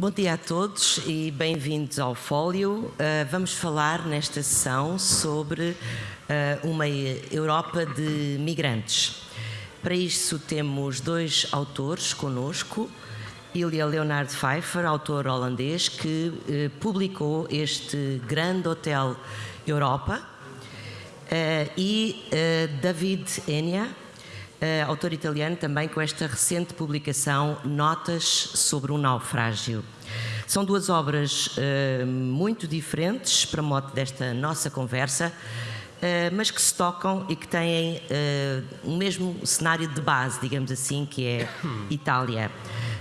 Bom dia a todos e bem-vindos ao Fólio. Uh, vamos falar nesta sessão sobre uh, uma Europa de migrantes. Para isso temos dois autores conosco. Ilha Leonard Pfeiffer, autor holandês, que uh, publicou este grande hotel Europa, e David Enya, uh, autor italiano, também com esta recente publicação Notas sobre um Naufrágio. São duas obras uh, muito diferentes para modo desta nossa conversa, uh, mas que se tocam e que têm um mesmo cenário de base, digamos assim, que é Itália.